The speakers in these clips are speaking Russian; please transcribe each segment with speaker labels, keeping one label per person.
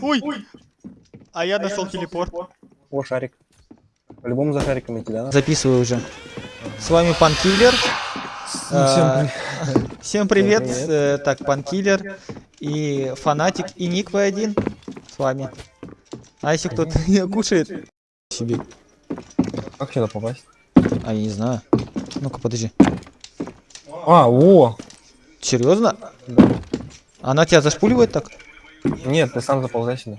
Speaker 1: Ой! А я нашел телепорт.
Speaker 2: О, шарик. По-любому за шариком идти, да?
Speaker 1: Записываю уже. С вами Пан Киллер. А, Всем привет.
Speaker 2: привет.
Speaker 1: Э, Так, Пан Киллер и Фанатик и Ник V1 с вами. А если кто-то не кушает себе?
Speaker 2: Как сюда попасть?
Speaker 1: А я не знаю. Ну-ка, подожди.
Speaker 2: А, о!
Speaker 1: Серьезно?
Speaker 2: Да.
Speaker 1: Она тебя зашпуливает так?
Speaker 2: Нет, ты сам заползай сюда.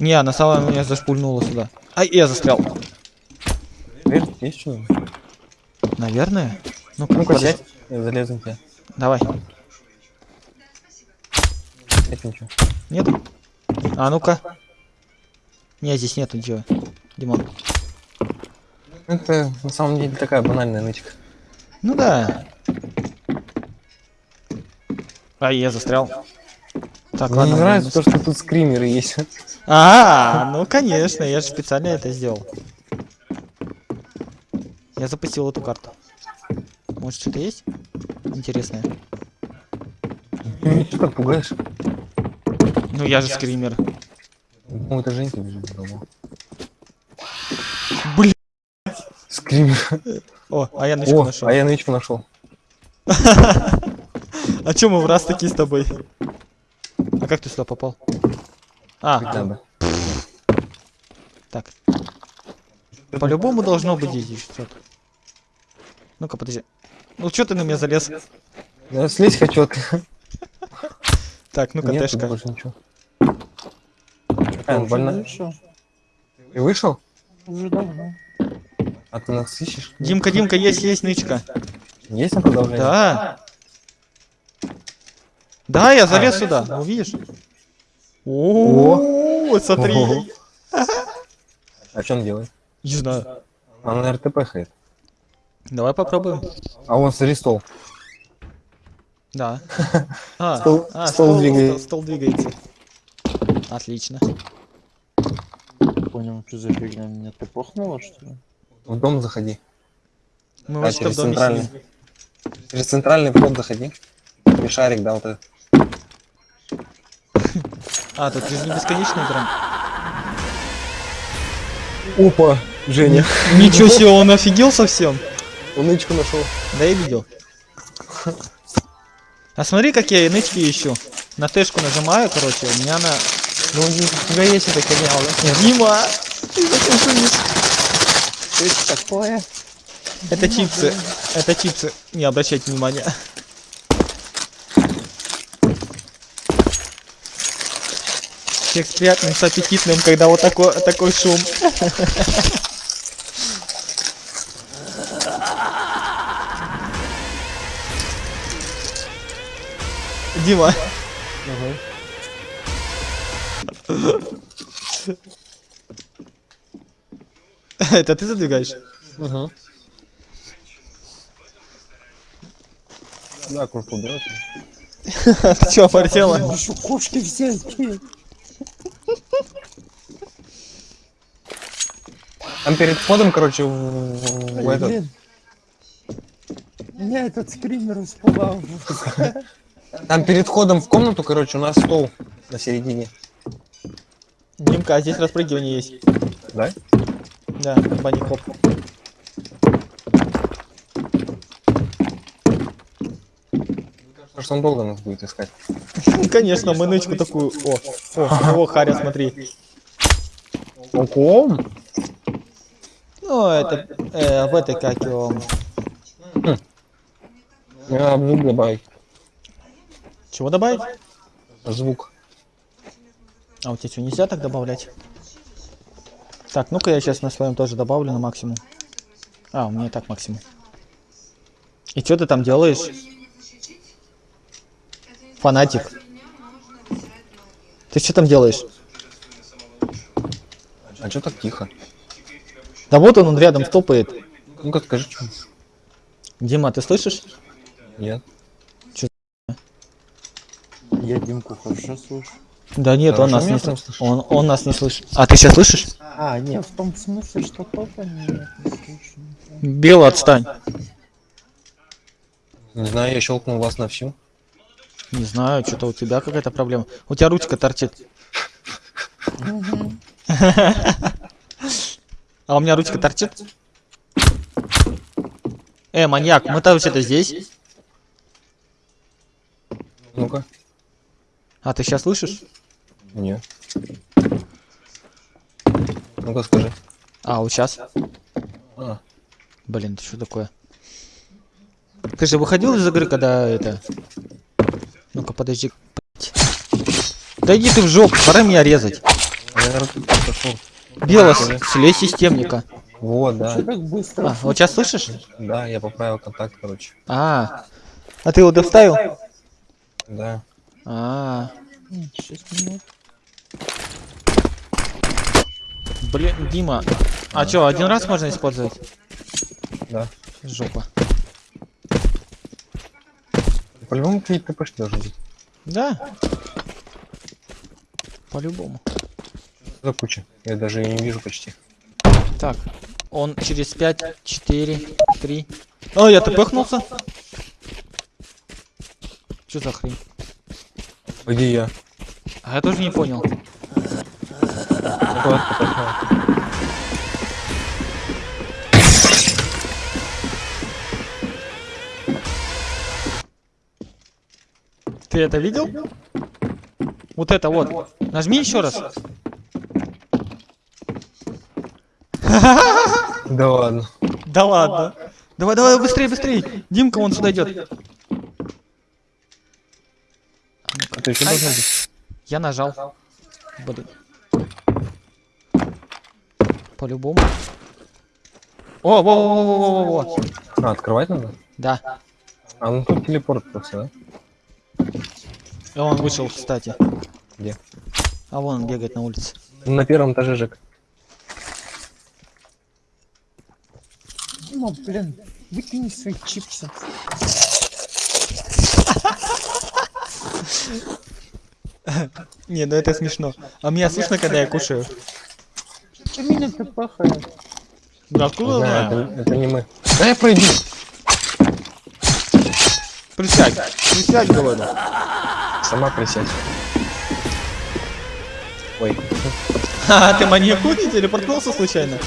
Speaker 1: Не, она сама меня зашпульнула сюда. Ай, я застрял.
Speaker 2: Дверь есть что-нибудь?
Speaker 1: Наверное. Ну-ка,
Speaker 2: Ну-ка, сядь. Залезу к тебе.
Speaker 1: Давай.
Speaker 2: Нет ничего.
Speaker 1: Нет? А ну-ка. Не, здесь нету ничего. Димон.
Speaker 2: Это на самом деле такая банальная нычка.
Speaker 1: Ну да. А, я застрял. Так,
Speaker 2: Мне
Speaker 1: ладно.
Speaker 2: не нравится то, что тут скримеры есть.
Speaker 1: А, ну конечно, я же специально это сделал. Я запустил эту карту. Может что-то есть? Интересное.
Speaker 2: Ты что так пугаешь?
Speaker 1: Ну я же скример.
Speaker 2: Ну, это Женька бежит дома.
Speaker 1: Блин.
Speaker 2: Скример.
Speaker 1: О, а я нычку нашел.
Speaker 2: а я нычку нашел.
Speaker 1: А чё мы в раз такие с тобой? А как ты сюда попал? А, так. По-любому должно быть здесь что-то. Ну-ка, подожди. Ну чё ты на меня залез?
Speaker 2: Я слезть хочу от...
Speaker 1: Так, ну-ка, Тэшка.
Speaker 2: больше ничего. Какая она больная? Ты вышел?
Speaker 3: Уже давно.
Speaker 2: А ты нас ищешь?
Speaker 1: Димка, Димка, есть, есть нычка.
Speaker 2: Есть на продолжение?
Speaker 1: Да. Да, я залез сюда. Ну, видишь? О, смотри.
Speaker 2: А что он делает?
Speaker 1: Не знаю.
Speaker 2: Он на РТП ходит.
Speaker 1: Давай попробуем.
Speaker 2: А он смотри стол.
Speaker 1: Да. А,
Speaker 2: Стол-
Speaker 1: а,
Speaker 2: стол двигается.
Speaker 1: Стол, двигается. Отлично.
Speaker 3: Понял, что за фигня меня ты похнуло, что ли?
Speaker 2: В дом заходи.
Speaker 1: Мы
Speaker 2: Да, через центральный. Через центральный вход заходи. И шарик, да, вот этот.
Speaker 1: А, тут бесконечный экран.
Speaker 2: Опа, Женя.
Speaker 1: Ничего себе, он офигел совсем.
Speaker 2: Он нычку нашел.
Speaker 1: Да я видел. А смотри, как я нычки ищу. На тэшку нажимаю, короче, у меня на...
Speaker 2: Ну, у тебя есть эта херня, да?
Speaker 1: Дима! Ты зачем шумишь?
Speaker 3: Что это такое?
Speaker 1: Это чипсы. Это чипсы. Не обращайте внимания. Текст приятным с аппетитным, когда вот такой, такой шум. Дима. Это ты задвигаешь?
Speaker 2: Угу. Да, кружку берешь.
Speaker 1: Ты чё, портела?
Speaker 3: Кошки всякие.
Speaker 2: Там перед входом, короче, в, в- в этот...
Speaker 3: Блин. Меня этот скример испугал.
Speaker 2: Там перед входом в комнату, короче, у нас стол на середине.
Speaker 1: Димка, а здесь распрыгивание есть.
Speaker 2: Да?
Speaker 1: Да, бани хоп.
Speaker 2: Потому что он долго нас будет искать.
Speaker 1: Конечно, мы нычку такую. О, о, о, Харя, смотри.
Speaker 2: Ого!
Speaker 1: Ну, это э, в этой как его.
Speaker 2: Я звук добавить.
Speaker 1: Чего добавить?
Speaker 2: Звук.
Speaker 1: А у тебя что, нельзя так добавлять? Так, ну-ка я сейчас на своем тоже добавлю на максимум. А, у меня и так максимум. И что ты там делаешь? Фанатик. Ты что там делаешь?
Speaker 2: А что так тихо?
Speaker 1: Да вот он, он рядом стопает.
Speaker 2: Ну-ка скажи, что?
Speaker 1: Дима, ты слышишь?
Speaker 2: Нет.
Speaker 3: Я Димку хорошо слышу.
Speaker 1: Да нет, он нас не слышит. Он, он нас не слышит. А ты сейчас слышишь?
Speaker 3: А, нет, в том смысле, что нет, не слышу.
Speaker 1: Белый, отстань.
Speaker 2: Не знаю, я щелкнул вас на всю.
Speaker 1: Не знаю, что-то у тебя какая-то проблема. У тебя ручка торчит. А у меня ручка торчит? Э, маньяк, мы-то вообще-то здесь.
Speaker 2: Ну-ка.
Speaker 1: А ты сейчас слышишь?
Speaker 2: Нет. Ну-ка скажи.
Speaker 1: А, вот сейчас.
Speaker 2: А,
Speaker 1: Блин, это что такое? Ты же выходил из игры, когда это... Ну-ка, подожди. Да иди ты в жопу, пора меня резать.
Speaker 2: я, пошел.
Speaker 1: Белос, слезь системника.
Speaker 2: Вот, да.
Speaker 3: Что так быстро?
Speaker 1: А, вот сейчас слышишь?
Speaker 2: Да, я поправил контакт, короче.
Speaker 1: А, а ты его доставил?
Speaker 2: Да.
Speaker 1: А, блин, Дима. А чё, один раз можно использовать?
Speaker 2: Да.
Speaker 1: Жопа.
Speaker 2: По-любому какие-то ТПшки должны быть.
Speaker 1: Да. По-любому.
Speaker 2: За куча? Я даже ее не вижу почти.
Speaker 1: Так, он через 5, 4, 3. О, я тпхнулся. Что за хрень?
Speaker 2: Где я?
Speaker 1: А я тоже не понял. Ты это видел? Вот это вот. Нажми еще раз.
Speaker 2: Да ладно.
Speaker 1: Да ладно. Давай, давай, быстрее, быстрее. Димка вон сюда идет.
Speaker 2: Это еще должно быть.
Speaker 1: Я нажал. Блин. По-любому. О, во, во, во, во, во, во.
Speaker 2: А, открывать надо?
Speaker 1: Да.
Speaker 2: А, ну тут телепорт просто, да?
Speaker 1: И он вышел, кстати.
Speaker 2: Где?
Speaker 1: А вон он бегает на улице.
Speaker 2: На первом этаже, Жек.
Speaker 3: Ну, блин, выкини свои чипсы.
Speaker 1: Не, ну это смешно. А меня слышно, когда я кушаю?
Speaker 3: Ты пахает?
Speaker 1: Да откуда
Speaker 2: это, это не мы. Да я пройду.
Speaker 1: Присядь. Присядь, говорю.
Speaker 2: Сама присядь. Ой.
Speaker 1: А, ты маньяку не телепортнулся случайно?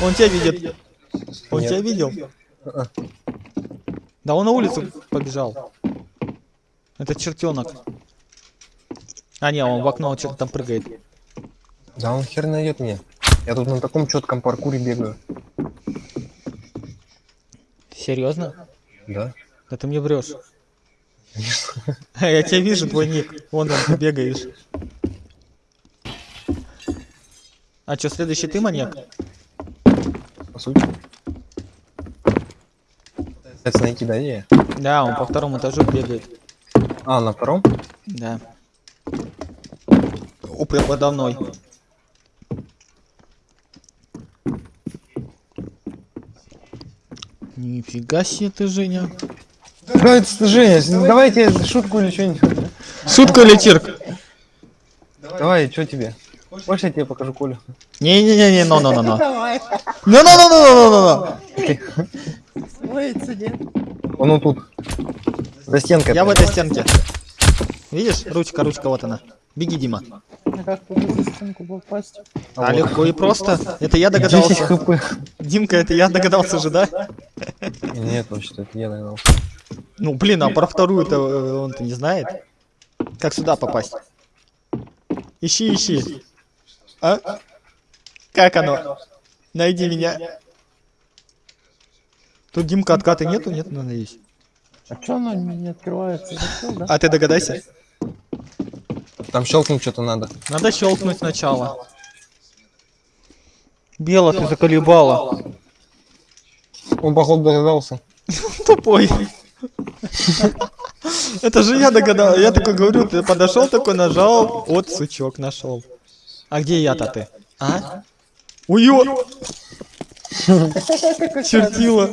Speaker 1: Он тебя видит. Он
Speaker 2: Нет.
Speaker 1: тебя видел? Да он на улицу побежал. Это чертенок. А не, он в окно что-то там прыгает.
Speaker 2: Да он хер найдет меня. Я тут на таком четком паркуре бегаю.
Speaker 1: Серьезно?
Speaker 2: Да?
Speaker 1: Да ты мне врешь. Я тебя вижу, твой ник. Вон там ты бегаешь. А что, следующий ты маньяк?
Speaker 2: По сути. Это найти, да, не?
Speaker 1: Да, он по второму этажу бегает.
Speaker 2: А, на втором?
Speaker 1: Да. О, прям подо мной. Нифига себе ты, Женя.
Speaker 2: Да, это Женя, давайте шутку или что-нибудь.
Speaker 1: Шутка или цирк?
Speaker 2: Давай, что тебе? Хочешь, я тебе покажу Колю?
Speaker 1: Не-не-не, но, но,
Speaker 3: строится, нет?
Speaker 2: Он вот тут. За стенкой.
Speaker 1: Я в этой стенке. Видишь? Ручка, ручка, вот она. Беги, Дима.
Speaker 3: А как туда за стенку попасть?
Speaker 1: А легко и просто. Это я
Speaker 2: 10
Speaker 1: догадался.
Speaker 2: хп.
Speaker 1: Димка, это я догадался же, да?
Speaker 2: Нет, вообще это я догадался.
Speaker 1: Ну, блин, а про вторую-то э, он-то не знает. Как сюда попасть? Ищи, ищи. А? Как оно? Найди меня. Тут Димка откаты нету? Нет, надеюсь.
Speaker 3: А что оно не открывается? Да?
Speaker 1: А ты догадайся.
Speaker 2: Там щелкнуть что-то надо.
Speaker 1: Надо щелкнуть сначала. Бело ты заколебала.
Speaker 2: Он, походу, догадался.
Speaker 1: Тупой. Это же я догадал. Я такой говорю, ты подошел такой, нажал. Вот сучок нашел. А где я-то ты? А? Уё! Чертила.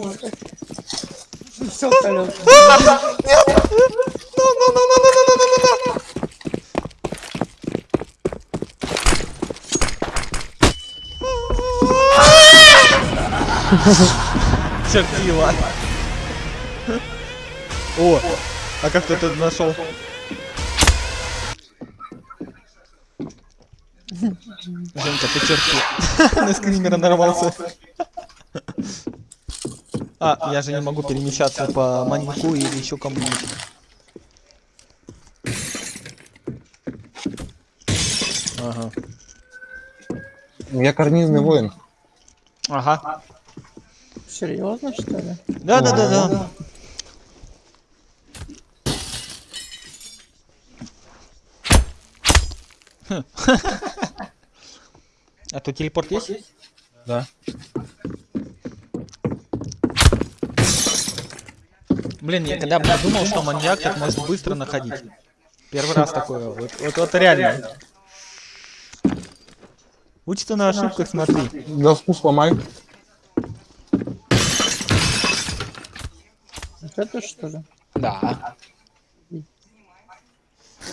Speaker 3: Все, Коля.
Speaker 1: Чертила. О, а как ты это нашел? Женька, ты черту. На скримера нарвался. А, я же не могу перемещаться по маньяку или еще кому-нибудь. Ага.
Speaker 2: Я карнизный воин.
Speaker 1: Ага.
Speaker 3: Серьезно, что ли?
Speaker 1: Да, да, да, да. А тут телепорт есть?
Speaker 2: Да.
Speaker 1: Блин, я когда бы не думал, что маньяк так может быстро находить. Первый раз такое. Вот, вот, вот реально. Учится на ошибках, смотри.
Speaker 2: Доску сломай.
Speaker 3: Это что ли?
Speaker 1: Да.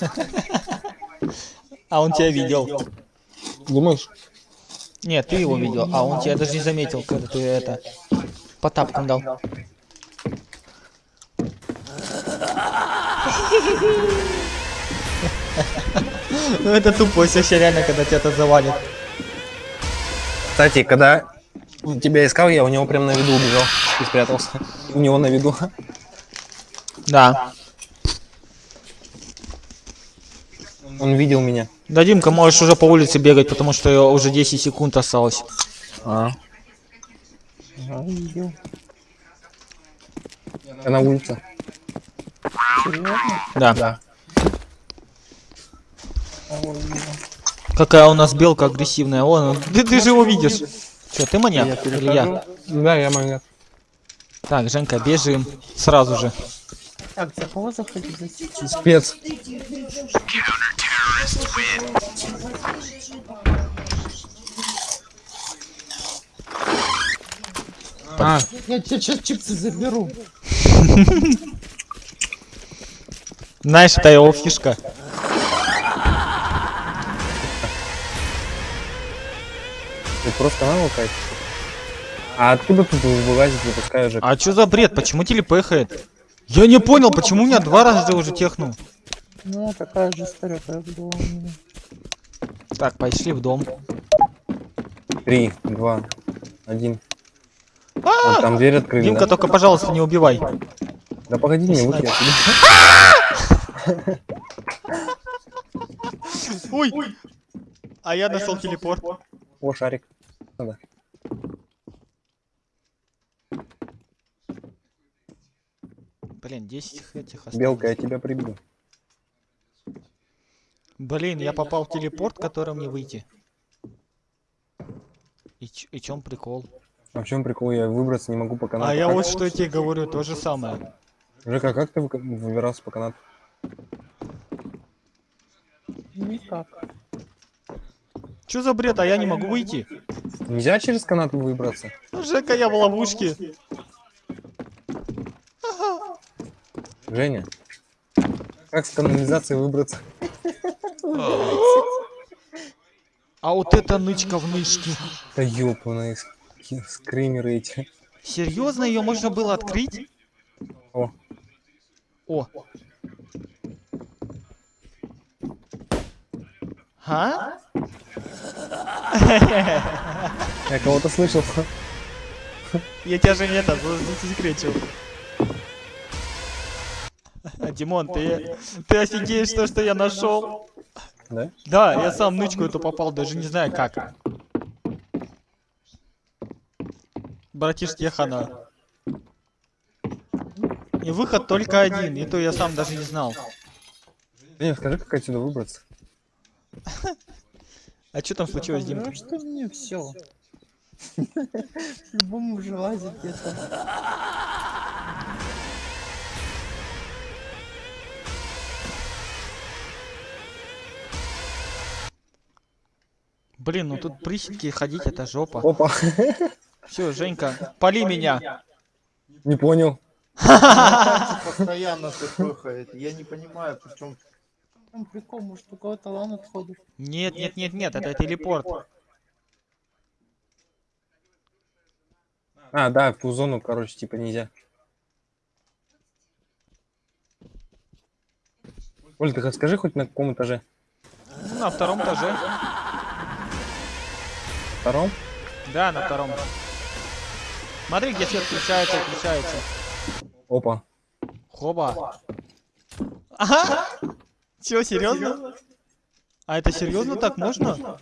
Speaker 1: А он тебя видел.
Speaker 2: Думаешь?
Speaker 1: Нет, ты его видел, а он тебя даже не заметил, когда ты это по тапкам дал. Ну это тупость вообще реально, когда тебя это завалит.
Speaker 2: Кстати, когда тебя искал, я у него прям на виду убежал и спрятался. У него на виду.
Speaker 1: Да.
Speaker 2: Он видел меня.
Speaker 1: Да, Димка, можешь уже по улице бегать, потому что уже 10 секунд осталось.
Speaker 2: А, я на улице.
Speaker 1: Да.
Speaker 2: Да.
Speaker 1: Какая у нас белка агрессивная. Он. ты, ты же его видишь. Че, ты маньяк? Или я?
Speaker 2: Да, я маньяк.
Speaker 1: Так, Женька, бежим. Сразу же.
Speaker 3: Так, за кого заходить?
Speaker 2: Спец. А,
Speaker 3: Я тебе сейчас чипсы заберу.
Speaker 1: Знаешь, это его фишка.
Speaker 2: ты просто на локать. А откуда тут вылазит, выпускаю же?
Speaker 1: А чё за бред? Почему телепехает? Я не понял, почему меня два раза уже технул.
Speaker 3: Ну, такая же история, как была у меня.
Speaker 1: Так, пошли в дом.
Speaker 2: Три, два, один. Вот там дверь открыли,
Speaker 1: Димка,
Speaker 2: да?
Speaker 1: только, пожалуйста, не убивай.
Speaker 2: Да погоди, не отсюда.
Speaker 1: Ой! А я нашел телепорт.
Speaker 2: О, шарик. Надо.
Speaker 1: Блин, 10 этих осталось.
Speaker 2: Белка, я тебя прибью.
Speaker 1: Блин, я попал в телепорт, которым не выйти. И, ч- и чем прикол?
Speaker 2: А в чем прикол? Я выбраться не могу по канату.
Speaker 1: А я
Speaker 2: Как-
Speaker 1: вот что тебе говорю, то же самое.
Speaker 2: Жека, как ты вы- выбирался по канату?
Speaker 3: Никак.
Speaker 1: Что за бред, а я не могу выйти?
Speaker 2: Нельзя через канат выбраться?
Speaker 1: Жека, я в ловушке.
Speaker 2: Женя, как с канализации выбраться?
Speaker 1: А вот это нычка в нычке.
Speaker 2: Да ёпаные скримеры эти.
Speaker 1: Серьезно, ее можно было открыть?
Speaker 2: О,
Speaker 1: О. А?
Speaker 2: я кого-то слышал.
Speaker 1: Я тебя же не это, Димон, ты, ты офигеешь то, что я нашел?
Speaker 2: Да?
Speaker 1: Да, я сам нычку эту попал, даже не знаю как. Братишки хана. И выход только один, и то я сам даже не знал.
Speaker 2: Женя, скажи, как отсюда выбраться?
Speaker 1: А что там случилось, Димка?
Speaker 3: Ну что мне все. Любому уже лазит где-то.
Speaker 1: Блин, ну тут приседки ходить это жопа.
Speaker 2: Опа,
Speaker 1: Все, Женька, пали меня.
Speaker 2: не понял.
Speaker 4: постоянно пыхает. Я не понимаю, причем
Speaker 3: Там прикол, может у кого-то лан отходит.
Speaker 1: Нет, нет, нет, нет, это телепорт.
Speaker 2: А, да, ту зону, короче, типа нельзя. Оль, ты скажи хоть на каком этаже?
Speaker 1: На втором этаже.
Speaker 2: Втором?
Speaker 1: Да, на втором. Смотри, где свет включается и включается.
Speaker 2: Опа.
Speaker 1: Хоба. Ага. Чё, серьезно? А это серьезно так можно?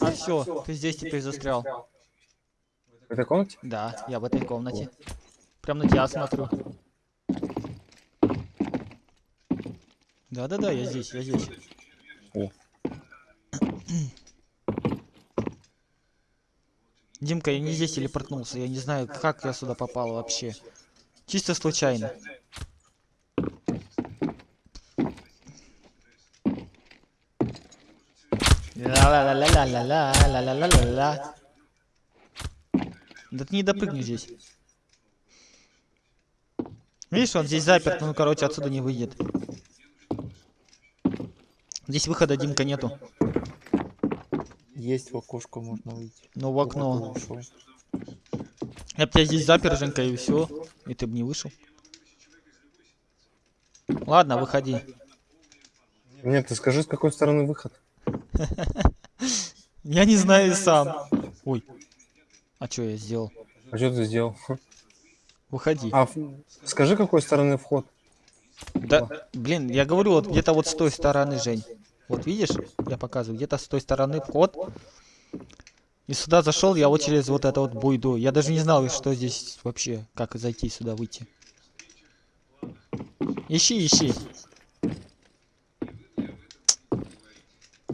Speaker 1: А все, ты здесь теперь застрял.
Speaker 2: В этой комнате?
Speaker 1: Да, я в этой комнате. Прям на тебя смотрю. Да-да-да, я здесь, я здесь.
Speaker 2: О.
Speaker 1: Димка, я не здесь телепортнулся, я не знаю, как я сюда попал вообще. Чисто случайно. Ла-ла-ла-ла-ла-ла-ла-ла-ла-ла. Да ты не допрыгни здесь. Видишь, он здесь заперт, ну, короче, отсюда не выйдет. Здесь выхода, Димка, нету.
Speaker 3: Есть в окошко можно выйти.
Speaker 1: Ну, в окно.
Speaker 3: Ушел.
Speaker 1: Я бы тебя здесь запер, Женька, и все. И ты бы не вышел. Ладно, выходи.
Speaker 2: Нет, ты скажи, с какой стороны выход?
Speaker 1: Я не знаю сам. Ой. А что я сделал?
Speaker 2: А что ты сделал?
Speaker 1: Выходи.
Speaker 2: А, скажи, какой стороны вход?
Speaker 1: Да, блин, я говорю, вот где-то вот с той стороны, Жень. Вот видишь, я показываю, где-то с той стороны вход. И сюда зашел я вот через вот это вот буйду. Я даже не знал, что здесь вообще, как зайти сюда, выйти. Ищи, ищи.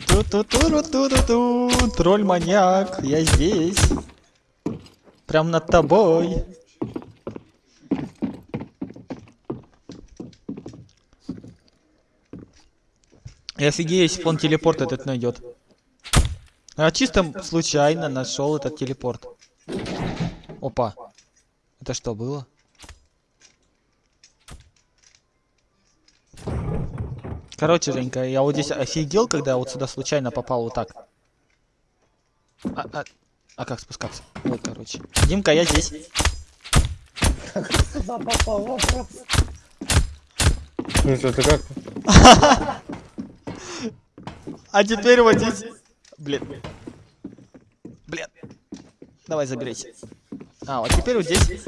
Speaker 1: Ту-ту-ту-ру-ту-ту-ту. Тролль-маньяк, я здесь. Прям над тобой. И офигею, если он телепорт этот найдет. А чисто случайно нашел этот телепорт. Опа. Это что было? Короче, Женька, я вот здесь офигел, когда вот сюда случайно попал вот так. А, а- а как спускаться? Вот, короче. Димка, я здесь.
Speaker 3: Сюда попал вопрос.
Speaker 2: Ну, что ты как?
Speaker 1: А теперь вот здесь. Блин. Блин. Давай заберись. А, вот теперь вот здесь.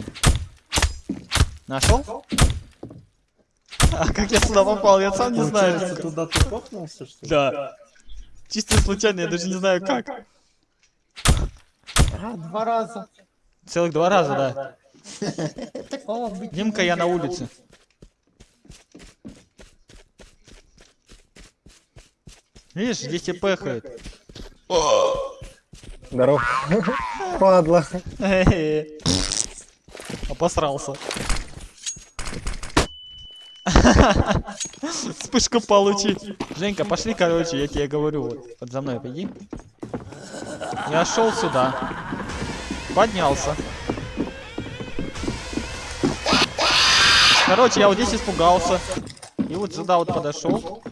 Speaker 1: Нашел? А как я сюда попал, я сам не знаю.
Speaker 3: Получается, туда ты копнулся, что ли?
Speaker 1: Да. Чисто случайно, я даже не знаю как.
Speaker 3: А, два раза.
Speaker 1: Целых два раза, да. Димка, я на улице. Видишь, здесь и пехает.
Speaker 2: Здорово. Падла.
Speaker 1: Обосрался. Вспышку получи. Женька, пошли, короче, я тебе говорю. Вот, вот за мной пойди. Я шел сюда. Поднялся. Короче, я вот здесь испугался. И вот сюда вот подошел.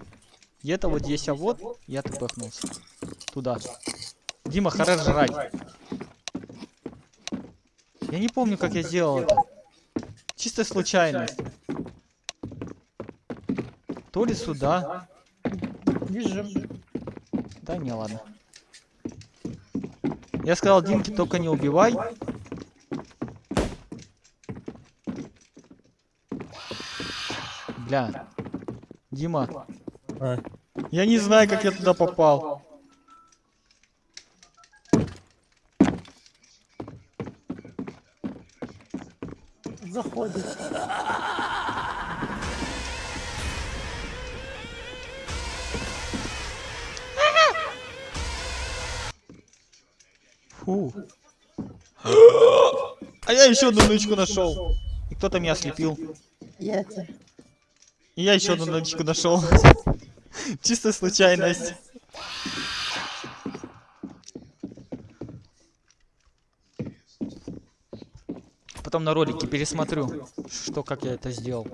Speaker 1: Где-то вот здесь, а вот я так пыхнулся. Туда. Дима, хорош жрать. Я не помню, как я сделал это. Чисто случайность. То ли сюда.
Speaker 3: бежим.
Speaker 1: Да не, ладно. Я сказал, Димке, только не убивай. Бля. Дима,
Speaker 2: А,
Speaker 1: я не знаю, как я туда попал.
Speaker 3: Заходит.
Speaker 1: Фу. А я еще одну нычку нашел. И кто-то меня ослепил.
Speaker 3: Я.
Speaker 1: И я еще одну нычку нашел. Чисто случайность. Потом на ролике пересмотрю, что как я это сделал.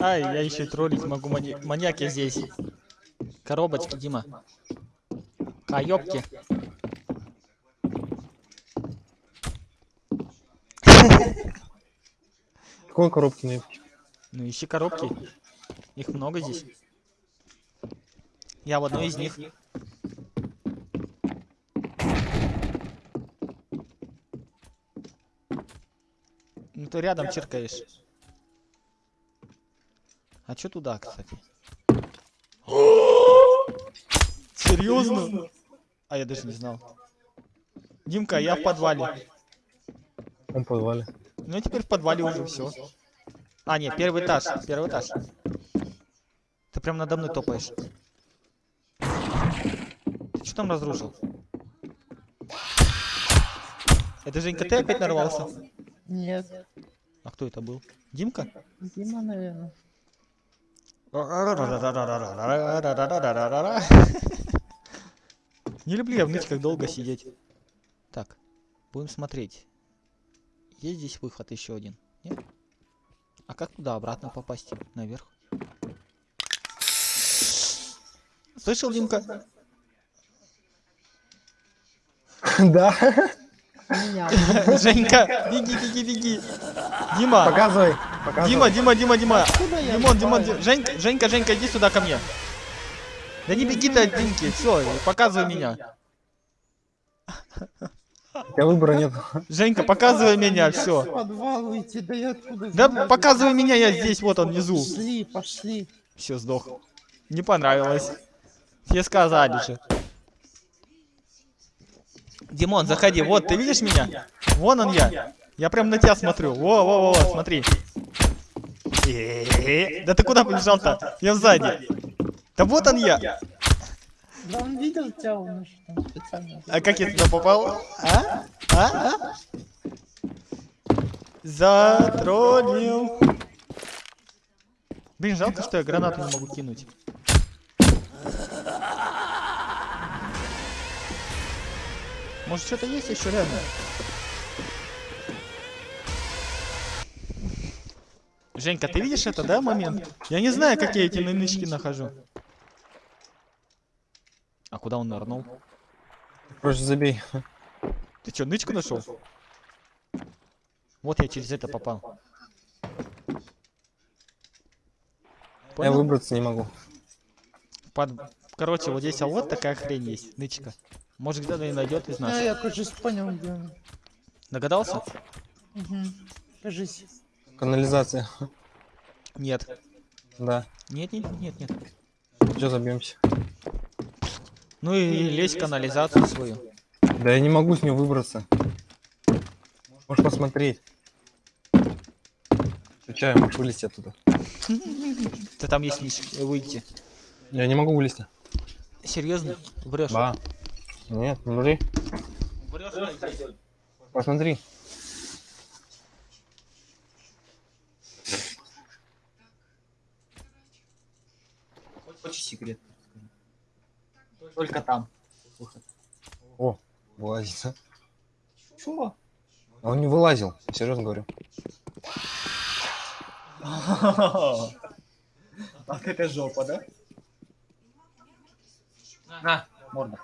Speaker 1: Ай, я еще троллить могу, мани... маньяк я здесь. Коробочки, Дима. Каёбки.
Speaker 2: какой коробки на
Speaker 1: Ну ищи коробки. Их много здесь. Я в одной из них. Ну ты рядом чиркаешь. А чё туда, кстати? Серьезно? А я даже не знал. Димка, я в подвале.
Speaker 2: Он в подвале.
Speaker 1: Ну теперь в подвале уже все. А, нет, первый этаж. Первый этаж. Ты прям надо мной топаешь. Ты что там разрушил? Это Женька, ты опять нарвался?
Speaker 3: Нет,
Speaker 1: А кто это был? Димка?
Speaker 3: Дима, наверное.
Speaker 1: Не люблю я в нычках долго сидеть. Так, будем смотреть. Есть здесь выход еще один? А как туда обратно попасть? Наверх? Слышал, Димка?
Speaker 2: Да.
Speaker 1: Женька, беги, беги, беги. Дима,
Speaker 2: Показывай. Показывай.
Speaker 1: Дима, Дима, Дима, Дима.
Speaker 3: Я
Speaker 1: Димон, Димон, Женька, Женька, Женька, иди сюда ко мне. Да не беги ты от Димки, все, показывай меня.
Speaker 2: У тебя выбора нет.
Speaker 1: Женька, показывай меня, все.
Speaker 3: подвал уйти, да я
Speaker 1: Да показывай меня, я здесь, вот он внизу.
Speaker 3: Пошли, пошли.
Speaker 1: Все, сдох. Не понравилось. Тебе сказали же. Димон, заходи. Вот, ты видишь меня? Вон он я. Я прям на тебя смотрю. Во, во, во, во, смотри. Э-э-э. Да ты куда побежал-то? Я сзади. Да вот он я.
Speaker 3: Да он видел тебя, он же там специально.
Speaker 1: А как я туда попал? А? А? а? Затроллил. Блин, жалко, что я гранату не могу кинуть. Может, что-то есть еще рядом? Женька, ты видишь это, да, момент? Я не знаю, как я эти нынычки нахожу. А куда он нырнул?
Speaker 2: Короче, забей.
Speaker 1: Ты что, нычку нашел? Вот я через это попал.
Speaker 2: Я
Speaker 1: Понял?
Speaker 2: выбраться не могу.
Speaker 1: Под... Короче, вот здесь а вот такая хрень есть, нычка. Может где-то и найдет из
Speaker 3: А,
Speaker 1: нас.
Speaker 3: я, кажется, понял, где он.
Speaker 1: Догадался?
Speaker 3: Угу. Кажись.
Speaker 2: Канализация.
Speaker 1: Нет.
Speaker 2: Да.
Speaker 1: Нет, нет, нет, нет.
Speaker 2: Че забьемся?
Speaker 1: Ну и лезь в канализацию свою.
Speaker 2: Да я не могу с нее выбраться. Можешь посмотреть. Включай, можешь вылезти оттуда.
Speaker 1: Ты там есть низ, э, выйти.
Speaker 2: Я не могу вылезти.
Speaker 1: Серьезно? Врешь?
Speaker 2: Ба. Нет, смотри. Посмотри.
Speaker 4: Хочешь секрет? Только там. Выход.
Speaker 2: О, вылазит. а?
Speaker 4: Чего?
Speaker 2: А он не вылазил, серьезно говорю.
Speaker 4: Ах, это жопа, да? На, морда.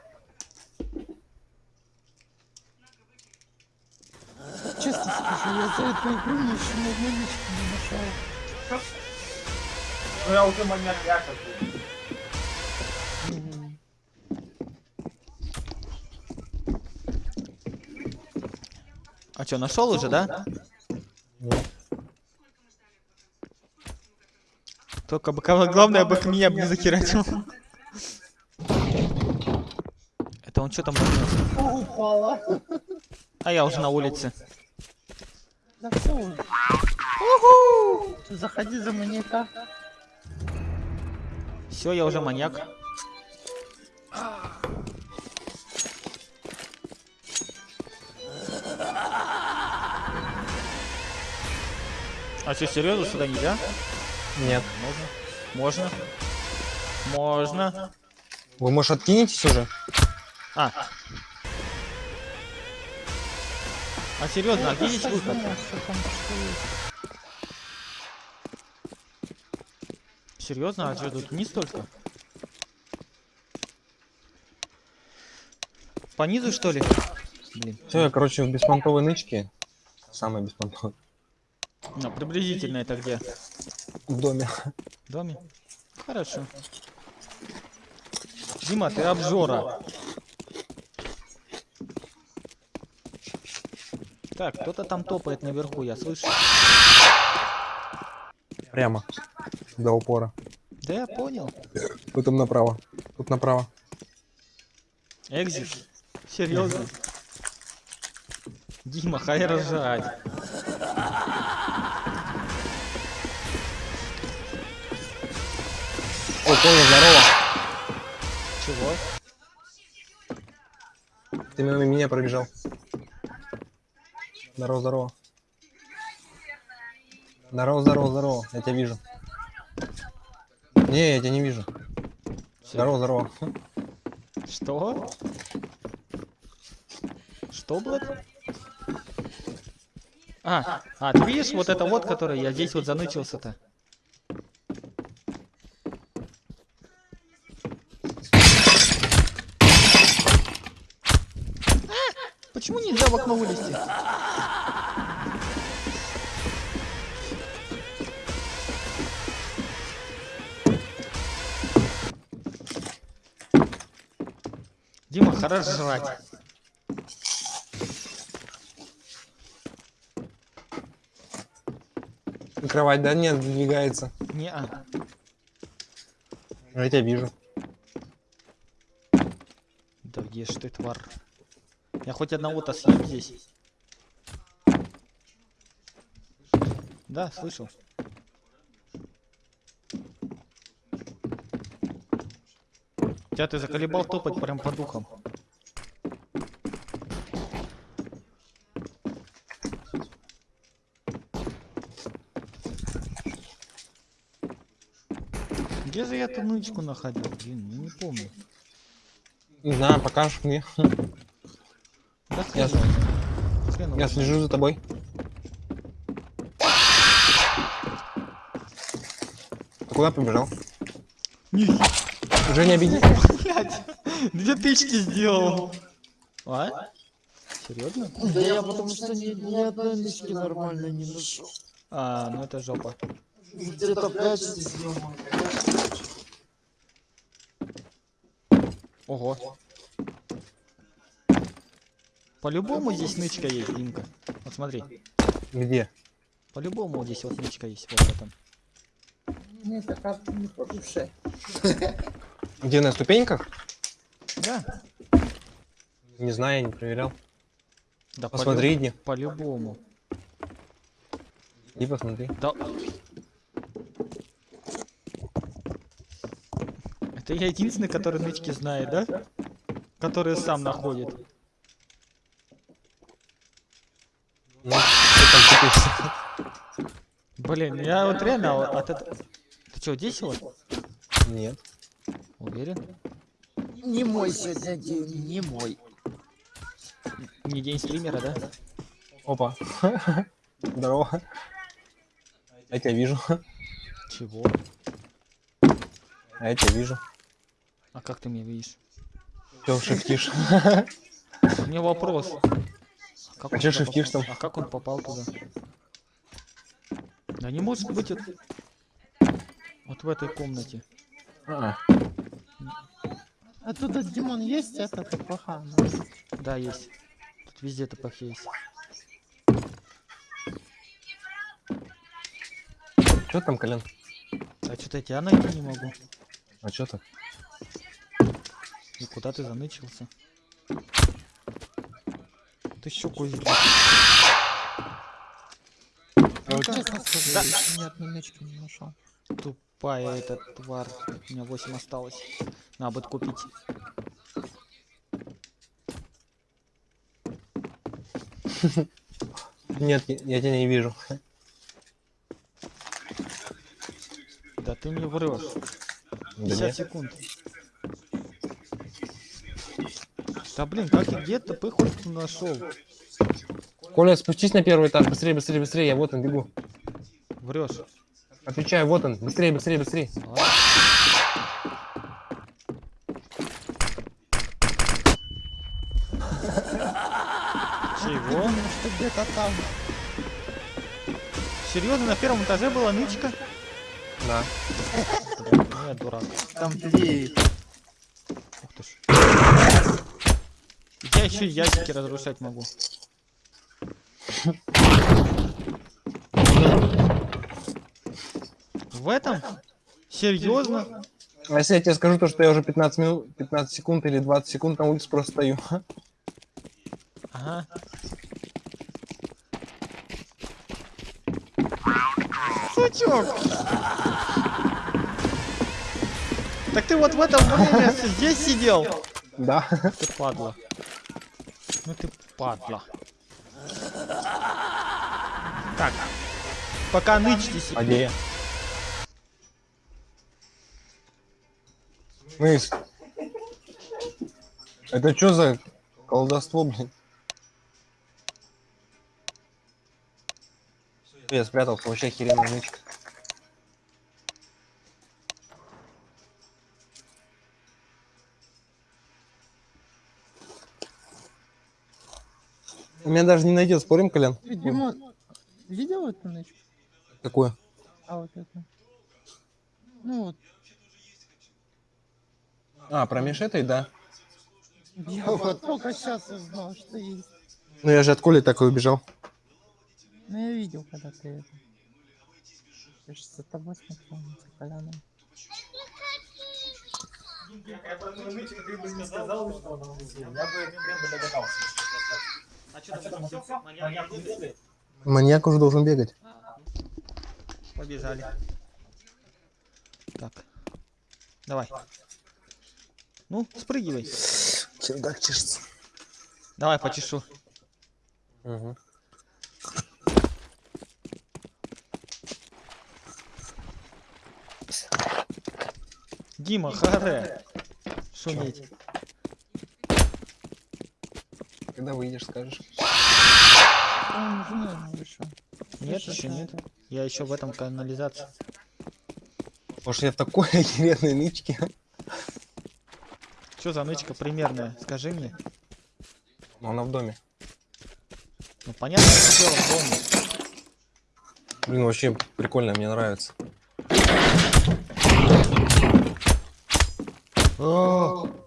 Speaker 3: Честно скажу, я за эту игру еще ни одной ничего не нашел.
Speaker 4: Ну я уже маньяк яка.
Speaker 1: Что, нашел уже, да?
Speaker 2: Нет.
Speaker 1: Только бы главное бы меня бы не захерачил. Это он что там
Speaker 3: упала.
Speaker 1: А я уже на улице.
Speaker 3: Да все. Заходи за маньяка.
Speaker 1: Все, я уже маньяк. А что, серьезно, сюда нельзя?
Speaker 2: Нет.
Speaker 1: Можно. Можно.
Speaker 2: Вы, может, откинетесь уже?
Speaker 1: А. А серьезно,
Speaker 3: что есть.
Speaker 1: Серьезно, а что тут вниз только? По низу что ли? Блин.
Speaker 2: Все, я, короче, в беспонтовой нычке. Самой беспонтовой.
Speaker 1: Ну, приблизительно это где?
Speaker 2: В доме.
Speaker 1: В доме? Хорошо. Дима, ты обжора. Так, кто-то там топает наверху, я слышу.
Speaker 2: Прямо. До упора.
Speaker 1: Да я понял.
Speaker 2: Потом направо. Тут направо.
Speaker 1: Экзит. Серьезно? Дима, хай рожать.
Speaker 2: Понял, здорово.
Speaker 1: Чего?
Speaker 2: Ты мимо меня пробежал. Здорово, здорово. Здорово, здорово, здорово. Я тебя вижу. Не, я тебя не вижу. Здорово, здорово.
Speaker 1: Что? Что, блядь? А, а, ты видишь вот это вот, который я здесь вот занычился-то? А, Почему нельзя в окно вылезти? Дима, хорош жрать.
Speaker 2: Кровать, да, нет, двигается.
Speaker 1: Не, а.
Speaker 2: Я тебя вижу.
Speaker 1: Да где ж ты, тварь? Я хоть одного-то съем здесь. Да, слышал. Тебя ты заколебал топать прям по духам. Где же я эту нычку находил? Блин, я не помню.
Speaker 2: Не знаю, покажешь мне.
Speaker 1: Да
Speaker 2: Я,
Speaker 1: хрен его- хрен его
Speaker 2: я слежу за тобой. Ты куда побежал? Уже не обиди.
Speaker 1: блядь, две тычки сделал. А? Серьезно?
Speaker 3: Да я потому что ни, ни одной нычки нормально не нашел.
Speaker 1: А, ну это жопа.
Speaker 3: Где-то пять сделал.
Speaker 1: Ого. По-любому здесь нычка есть, Димка. Вот смотри.
Speaker 2: Где?
Speaker 1: По-любому здесь вот нычка есть, вот в этом.
Speaker 3: Мне эта карта не по душе.
Speaker 2: Где на ступеньках?
Speaker 1: Да.
Speaker 2: Не знаю, я не проверял.
Speaker 1: Да
Speaker 2: Посмотри,
Speaker 1: по- По-любому.
Speaker 2: Иди посмотри.
Speaker 1: Да. Это я единственный, который нычки знает, да? Который сам находит.
Speaker 2: Ну, что там тупишься?
Speaker 1: Блин, я вот реально от этого... Ты что, здесь вот?
Speaker 2: Нет.
Speaker 1: Уверен?
Speaker 3: Не мой сегодня день, не мой.
Speaker 1: Не день стримера, да?
Speaker 2: Опа. Здорово. Я тебя вижу.
Speaker 1: Чего?
Speaker 2: А я тебя вижу.
Speaker 1: А как ты меня видишь?
Speaker 2: Че шифтишь?
Speaker 1: У меня вопрос. Как
Speaker 2: А
Speaker 1: он
Speaker 2: чё
Speaker 1: туда
Speaker 2: шифтишь
Speaker 1: попал?
Speaker 2: там?
Speaker 1: А как он попал туда? Да не может быть вот... Вот в этой комнате.
Speaker 2: А,
Speaker 3: А туда Димон есть это плохо.
Speaker 1: Да, есть. Тут везде ТПХ есть.
Speaker 2: Что там, Колян?
Speaker 1: А что-то я тебя найти не могу.
Speaker 2: А что так?
Speaker 1: И куда ты занычился? Ты щеку изли-
Speaker 3: Ни одной нычки не нашел.
Speaker 1: Тупая эта тварь. У меня 8 осталось. Надо будет купить.
Speaker 2: Нет, я тебя не вижу.
Speaker 1: Да ты мне врешь.
Speaker 2: Да
Speaker 1: 50
Speaker 2: нет.
Speaker 1: секунд. Да блин, как и где ТП хоть нашел?
Speaker 2: Коля, спустись на первый этаж. Быстрее, быстрее, быстрее. Я вот он, бегу.
Speaker 1: Врешь.
Speaker 2: Отвечаю, вот он. Быстрее, быстрее, быстрее.
Speaker 1: Чего?
Speaker 3: Где-то там.
Speaker 1: Серьезно, на первом этаже была нычка?
Speaker 2: Да.
Speaker 1: Нет, дурак.
Speaker 3: Там две. Ух ты ж.
Speaker 1: Я еще ящики разрушать могу. В этом? Серьезно?
Speaker 2: А если я тебе скажу то, что я уже 15 минут, 15 секунд или 20 секунд на улице просто стою?
Speaker 1: Ага. Сучок! Так ты вот в этом время здесь сидел?
Speaker 2: Да.
Speaker 1: Ты падла. Ну ты падла. Так. Пока нычтесь.
Speaker 2: А Мыс. Это что за колдовство, блин? Я спрятался, вообще охеренная нычка. У меня даже не найдет, спорим, Колян?
Speaker 3: Ты, Дима, видел эту ночь?
Speaker 2: Какое?
Speaker 3: А вот это. Ну вот,
Speaker 2: А, про этой, да.
Speaker 3: я вот только сейчас узнал, что есть.
Speaker 2: Ну я же от Коли такой убежал.
Speaker 3: Ну я видел, когда ты это. Я же за тобой смотрел, за Коляном.
Speaker 4: Ты бы не сказал, что она внизу. Я бы я бы догадался.
Speaker 1: А что там всё?
Speaker 4: Маньяк не бегает?
Speaker 2: Маньяк уже должен бегать.
Speaker 1: Побежали. Так. Давай. Ну, спрыгивай.
Speaker 2: Чердак чешется.
Speaker 1: Давай, почешу.
Speaker 2: Угу.
Speaker 1: Дима, харе. Шуметь.
Speaker 2: Когда выйдешь, скажешь.
Speaker 1: Нет, еще нет. Я еще в этом канализации.
Speaker 2: Потому что я в такой охеренной нычке.
Speaker 1: Что за нычка примерная? Скажи мне.
Speaker 2: Но она в доме.
Speaker 1: Ну понятно, что дело в доме.
Speaker 2: Блин, вообще прикольно, мне нравится.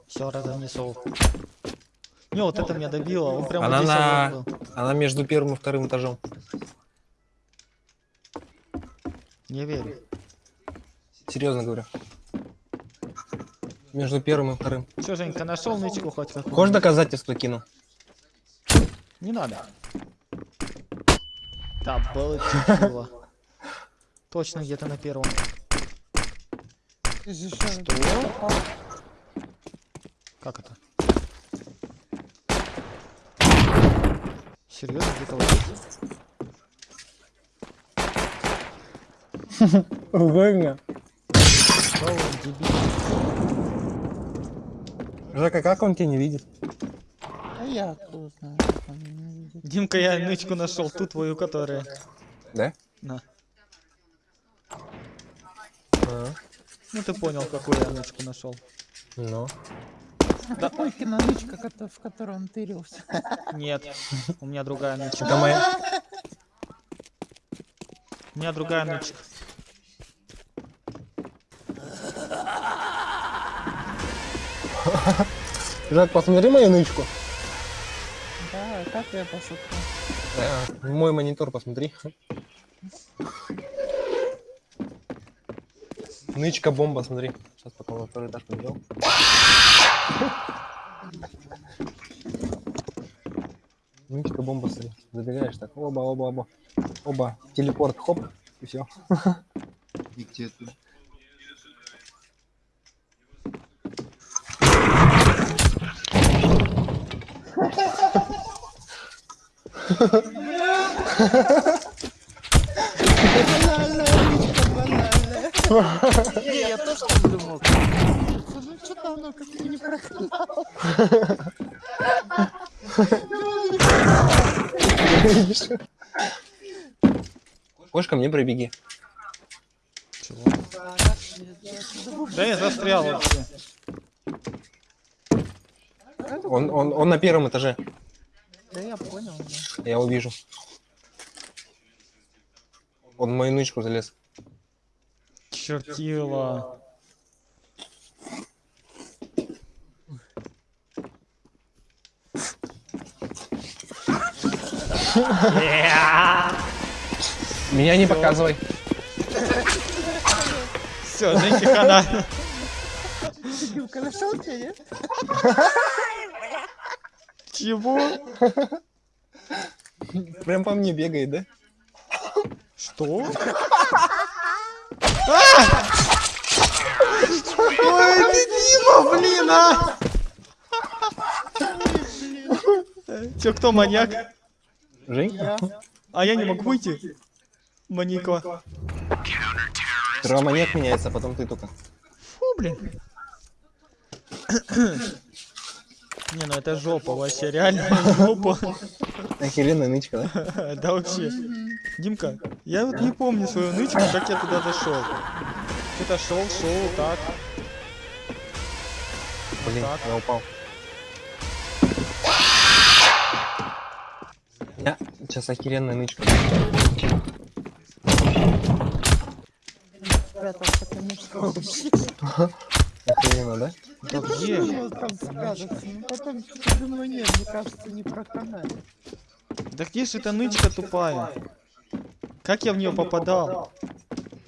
Speaker 1: Все, разнесу. Не, вот это меня добило. Он прям
Speaker 2: Она
Speaker 1: здесь
Speaker 2: на-
Speaker 1: был.
Speaker 2: Она между первым и вторым этажом.
Speaker 1: Не верю.
Speaker 2: Серьезно говорю. Между первым и вторым.
Speaker 1: Че, Женька, нашел нычку хоть какую?
Speaker 2: Хочешь доказательства кину?
Speaker 1: Не надо. Да, было чутило. Точно где-то на первом.
Speaker 3: Ещё-
Speaker 1: Как это? Серьезно, где-то вот здесь?
Speaker 2: Угодно.
Speaker 1: Да, он дебил.
Speaker 2: Жека, как он тебя не видит?
Speaker 3: А я кто знаю, как он меня видит.
Speaker 1: Димка, я нычку нашел, ту твою, которая.
Speaker 2: Да?
Speaker 1: На.
Speaker 2: А,
Speaker 1: Ну ты понял, какую я нычку нашел.
Speaker 2: ну.
Speaker 3: А какой кинонычка, кото- в которой он тырился?
Speaker 1: Нет, у меня другая нычка.
Speaker 2: Это моя...
Speaker 1: У меня другая нычка.
Speaker 2: Жак, посмотри мою нычку.
Speaker 3: Да, как я посмотрел.
Speaker 2: Да, в мой монитор посмотри. Нычка бомба, смотри. Сейчас пока на второй этаж побежал. Нычка бомба, смотри. Забегаешь так. Оба, оба, оба. Оба. Телепорт, хоп. И все.
Speaker 5: И где ты?
Speaker 3: Не, я тоже так думал. Ну что-то оно как-то не проканало.
Speaker 2: Хочешь ко мне пробеги?
Speaker 1: Чего? Да я застрял вообще.
Speaker 2: Он, он, он на первом этаже.
Speaker 3: Да я понял, да.
Speaker 2: Я увижу. Он в мою нычку залез.
Speaker 1: Чертила.
Speaker 2: Меня не показывай.
Speaker 1: Все, Женьке хана.
Speaker 3: Димка нашел тебя, нет?
Speaker 1: Чего?
Speaker 2: Прям по мне бегает, да?
Speaker 1: Что? А! Ой, ты Дима, блин, а! Чё, кто маньяк?
Speaker 2: Женька?
Speaker 1: А я не могу выйти. Маньяка.
Speaker 2: Сперва маньяк меняется, а потом ты только.
Speaker 1: Фу, блин. Не, ну это жопа вообще, реально жопа.
Speaker 2: Охеренная нычка, да?
Speaker 1: Да вообще. Димка, я вот не помню свою нычку, как я туда зашел. Что-то шел, шел, так.
Speaker 2: Блин, я упал. Я сейчас охеренная нычка.
Speaker 3: Спрятался, конечно,
Speaker 2: Охеренно, да?
Speaker 1: Да где?
Speaker 3: Ну, там спрятаться. Ну, думаю, нет, мне кажется, не проканает.
Speaker 1: Да где же эта нычка тупая? Как я в нее попадал?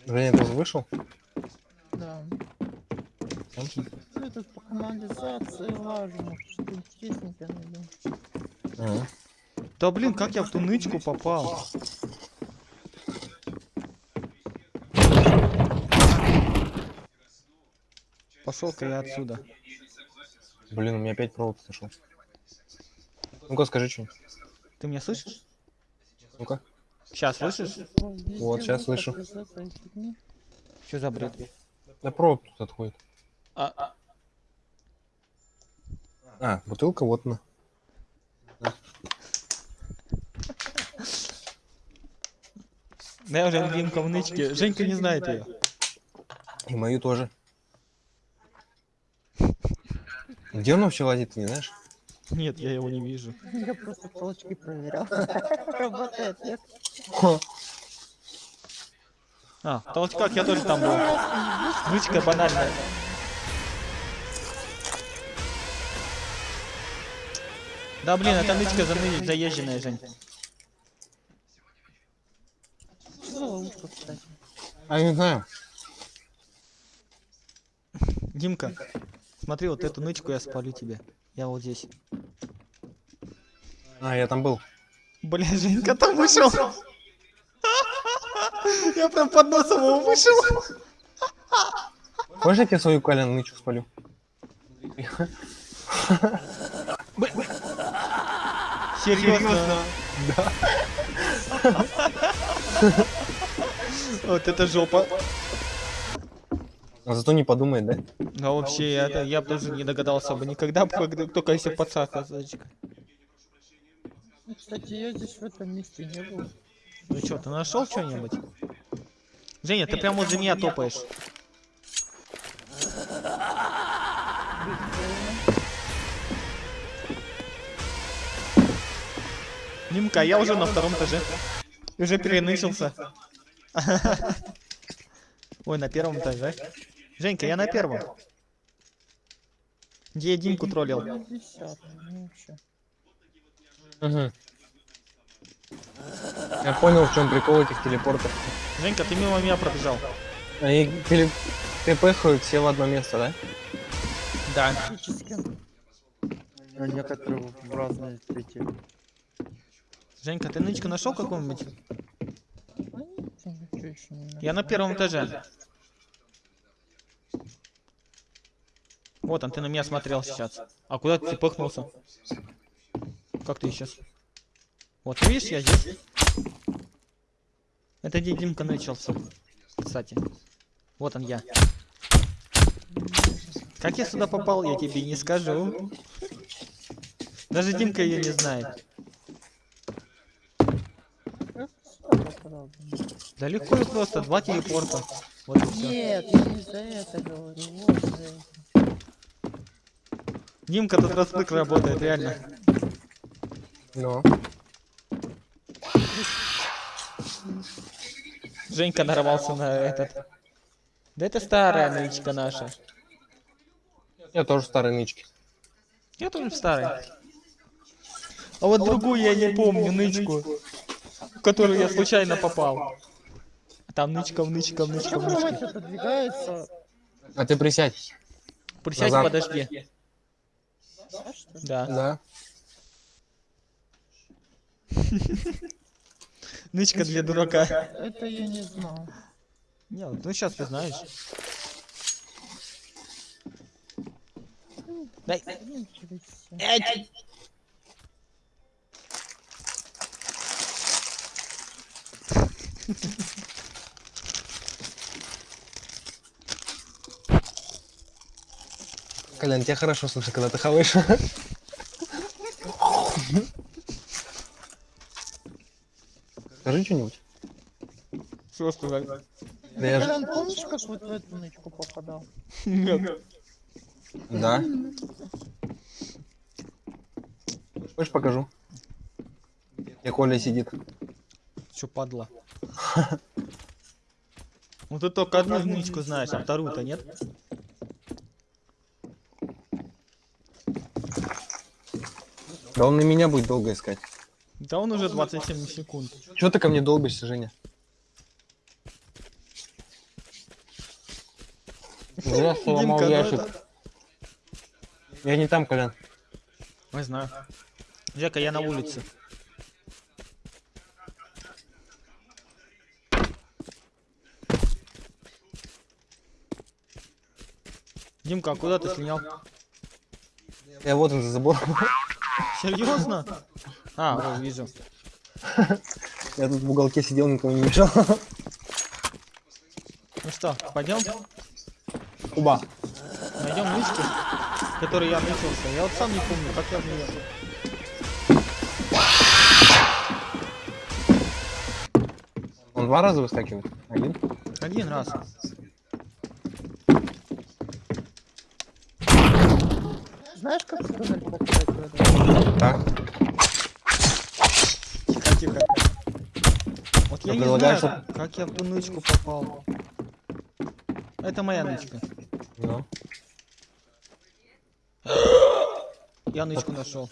Speaker 2: Женя тоже вышел?
Speaker 3: Да. Ну, тут по канализации что-то интересненькое найдем.
Speaker 2: Ага.
Speaker 1: Да блин, как я в ту нычку попал? Пошел-ка я отсюда.
Speaker 2: Блин, у меня опять провод сошел. Ну-ка, скажи что-нибудь.
Speaker 1: Ты меня слышишь?
Speaker 2: Ну-ка.
Speaker 1: Сейчас слышишь?
Speaker 2: Вот, щас слышу.
Speaker 1: Что за бред?
Speaker 2: Да провод тут отходит.
Speaker 1: А,
Speaker 2: А, бутылка вот она.
Speaker 1: да я уже Димка в нычке. Женька не знает ее.
Speaker 2: И мою тоже. Где он вообще лазит, ты не знаешь?
Speaker 1: Нет, я его не вижу.
Speaker 3: Я просто толчки проверял. Работает, нет?
Speaker 1: А, в толчках я тоже там был. Нычка банальная. Да блин, это нычка заны- заезженная, Жень.
Speaker 3: Что за ловушка, кстати?
Speaker 2: А, я не знаю.
Speaker 1: Димка, смотри, вот эту нычку я спалю тебе. Я вот здесь.
Speaker 2: А, я там был.
Speaker 1: Бля, Женька там вышел. Я прям под носом его вышел.
Speaker 2: Хочешь, я тебе свою Калян нычку спалю?
Speaker 1: Серьезно? Да. Вот это жопа.
Speaker 2: А зато не подумает, да?
Speaker 1: А вообще, я, я бы даже не догадался бы никогда, когда- только если подсадка.
Speaker 3: Ну, Кстати, я здесь в этом месте не был.
Speaker 1: Ну что, ты нашел что-нибудь? Женя, ты прям возле меня топаешь. Нимка, я уже на втором этаже. Уже перенычился. Ой, на первом этаже. Женька, я на первом. Где я Димку троллил?
Speaker 3: Ну.
Speaker 2: Угу. Я понял, в чем прикол этих телепортов.
Speaker 1: Женька, ты мимо меня пробежал.
Speaker 2: Они теле... ТПхают все в одно место, да?
Speaker 1: Да.
Speaker 6: А некоторые в разные эти.
Speaker 1: Женька, ты нычку нашел какую-нибудь?
Speaker 3: Я
Speaker 1: на первом этаже. Вот он, ты на меня смотрел сейчас. А куда ты пыхнулся? Как ты сейчас? Вот, видишь, я здесь. Это где Димка начался. Кстати. Вот он я. Как я сюда попал, я тебе не скажу. Даже Димка ее не знает. Да легко и просто, два телепорта. Вот.
Speaker 3: Нет, я не за это говорю, вот за это.
Speaker 1: Димка тут распык работает, реально.
Speaker 2: Ну.
Speaker 1: Женька нарвался на этот. Да это старая нычка наша.
Speaker 2: Я тоже старый нычки.
Speaker 1: Я тоже в старой. А вот другую я не помню, нычку, в которую я случайно попал. Там нычка, нычка, нычка, нычка.
Speaker 2: А ты присядь.
Speaker 1: Присядь,
Speaker 2: Назад.
Speaker 1: подожди. Да.
Speaker 2: Да.
Speaker 1: Нычка для дурака.
Speaker 3: Это я не знал.
Speaker 1: Не, ну сейчас ты знаешь. Дай. Эть!
Speaker 2: Колян, тебя хорошо слышно, когда ты хаваешь. Скажи что-нибудь.
Speaker 1: Что сказать?
Speaker 2: Да я же...
Speaker 3: Колян, помнишь, как вот в эту нычку попадал?
Speaker 1: Нет.
Speaker 2: Да. Хочешь покажу? Где Коля сидит.
Speaker 1: Чё, падла? Ну ты только одну нычку знаешь, а вторую-то нет?
Speaker 2: Да он на меня будет долго искать.
Speaker 1: Да он уже 27 секунд.
Speaker 2: Чего ты ко мне долбишься, Женя? Я сломал
Speaker 1: Димка, ну
Speaker 2: ящик.
Speaker 1: это-
Speaker 2: Я не там, Колян.
Speaker 1: Не знаю. Жека, я на улице. Димка, а куда ты слинял?
Speaker 2: Я вот он за забором.
Speaker 1: Серьезно? А, вижу.
Speaker 2: Я тут в уголке сидел, никому не мешал.
Speaker 1: Ну что, пойдем,
Speaker 2: Куба.
Speaker 1: найдем нычку, в которой я нычился. Я вот сам не помню, как я в нее.
Speaker 2: Он два раза выскакивает. Один.
Speaker 1: Один раз.
Speaker 3: Знаешь, как в туннель попадать в этот?
Speaker 2: Так.
Speaker 1: Тихо, тихо. Вот я
Speaker 2: Ты
Speaker 1: не
Speaker 2: предлагаешь,
Speaker 1: знаю, как я в ту нычку попал. Это моя нычка.
Speaker 2: Ну.
Speaker 1: Я нычку нашел.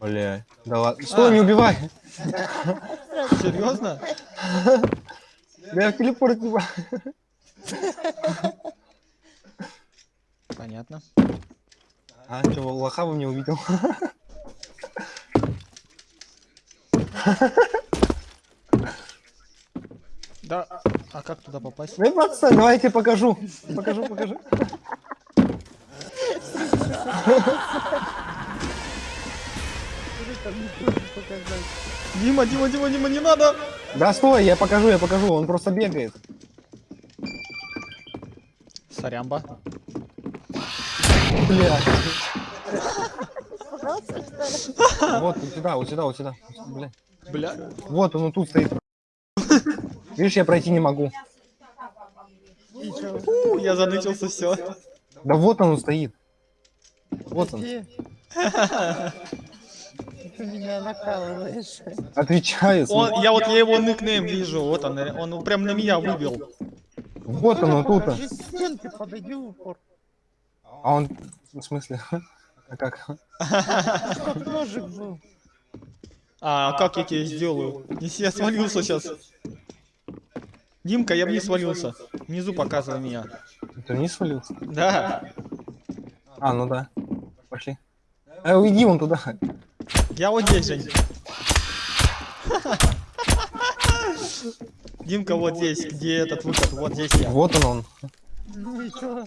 Speaker 2: Бля. Да ладно. Стой, не убивай.
Speaker 1: Серьезно?
Speaker 2: Я в телепорт не
Speaker 1: Понятно.
Speaker 2: А, что, лоха вы мне увидел?
Speaker 1: Да. А как туда попасть?
Speaker 2: Ну, отстань, давай я тебе покажу. Покажу, покажу.
Speaker 1: Дима, Дима, Дима, Дима, не надо!
Speaker 2: Да стой, я покажу, я покажу. Он просто бегает.
Speaker 1: Сорямба.
Speaker 2: Бля. Вот, вот сюда, вот сюда, вот сюда. Бля.
Speaker 1: Бля.
Speaker 2: Вот он, тут стоит. Видишь, я пройти не могу.
Speaker 1: Фу, я занычился, все.
Speaker 2: Да вот он стоит. Вот он.
Speaker 3: Меня накалываешь.
Speaker 2: Отвечаю.
Speaker 1: Он, я вот я его никнейм вижу, вот он, он прям на меня выбил.
Speaker 2: Вот он, тут. А он, в смысле? А как?
Speaker 3: Ножик был.
Speaker 1: А как я тебе сделаю? Если я свалился сейчас. Димка, я вниз свалился. Внизу показывай меня.
Speaker 2: Ты не свалился?
Speaker 1: Да.
Speaker 2: А, ну да. Пошли. Э, уйди вон туда.
Speaker 1: Я вот здесь, Жень. Димка вот здесь, где этот выход, вот здесь я.
Speaker 2: Вот он он.
Speaker 3: Ну и чё?